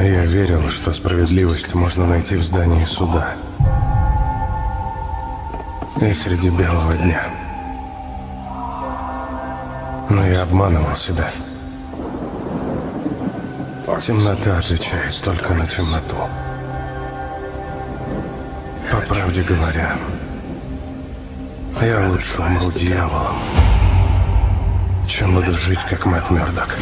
Я верил, что справедливость можно найти в здании суда. И среди белого дня. Но я обманывал себя. Темнота отвечает только на темноту. По правде говоря, я лучше умру дьяволом, чем буду жить, как Мэтт Мёрдок.